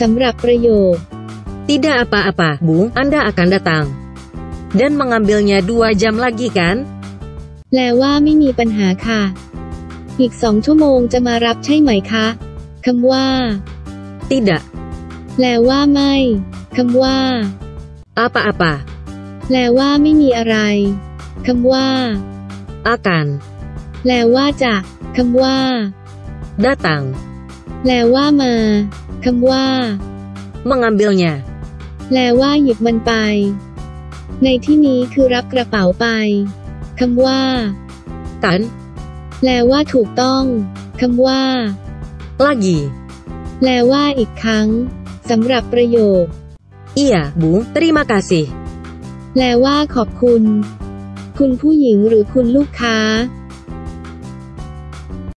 สำหรับประโยค Tidak apa-apa, Bu. Anda akan datang. Dan mengambilnya dua jam lagi kan? แปลว่าไม่มีปัญหาค่ะ อีกสองชั่วโมงจะมารับใช่ไหมคะคำว่า Tidak. แปลว่าไม่คำว่า Apa-apa. แปลว่าไม่มีอะไรคำว่า Akan. แปลว่าจะคำว่า Datang. แปลว่ามาคำว่า Mengambilnya. แปลว่าหยิบมันไป ในที่นี้คือรับกระเป๋าไปคำว่า Kan? แปลว่าถูกต้องคำว่า Lagi. แปลว่าอีกครั้งสำหรับประโยค Iya, Bu. Terima kasih. แปลว่าขอบคุณ คุณผู้หญิงหรือคุณลูกค้า